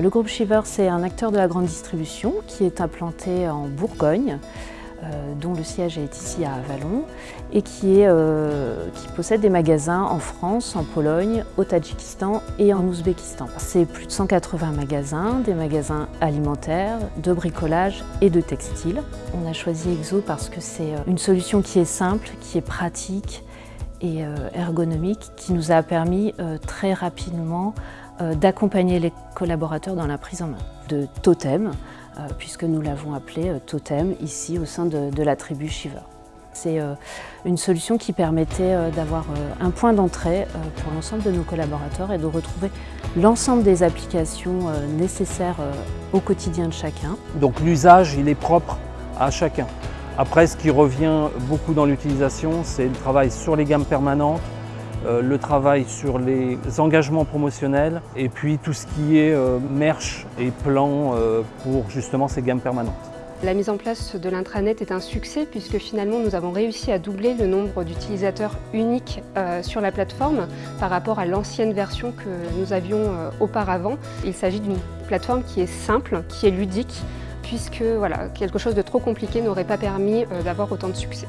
Le groupe Shiver, c'est un acteur de la grande distribution qui est implanté en Bourgogne, euh, dont le siège est ici à Avalon, et qui, euh, qui, possède des magasins en France, en Pologne, au Tadjikistan et en Ouzbékistan. C'est plus de 180 magasins, des magasins alimentaires, de bricolage et de textile. On a choisi Exo parce que c'est euh, une solution qui est simple, qui est pratique et ergonomique, qui nous a permis très rapidement d'accompagner les collaborateurs dans la prise en main de Totem, euh, puisque nous l'avons appelé euh, Totem ici au sein de, la tribu Shiver. C'est euh, une solution qui permettait d'avoir un point d'entrée pour l'ensemble de nos collaborateurs et de retrouver l'ensemble des applications nécessaires au quotidien de chacun. Donc l'usage, il est propre à chacun. Après, ce qui revient beaucoup dans l'utilisation, c'est le travail sur les gammes permanentes, euh, le travail sur les engagements promotionnels et puis tout ce qui est euh, merch et plan euh, pour justement ces gammes permanentes. La mise en place de l'intranet est un succès puisque finalement nous avons réussi à doubler le nombre d'utilisateurs uniques sur la plateforme par rapport à l'ancienne version que nous avions auparavant. Il s'agit d'une plateforme qui est simple, qui est ludique puisque quelque chose de trop compliqué n'aurait pas permis d'avoir autant de succès.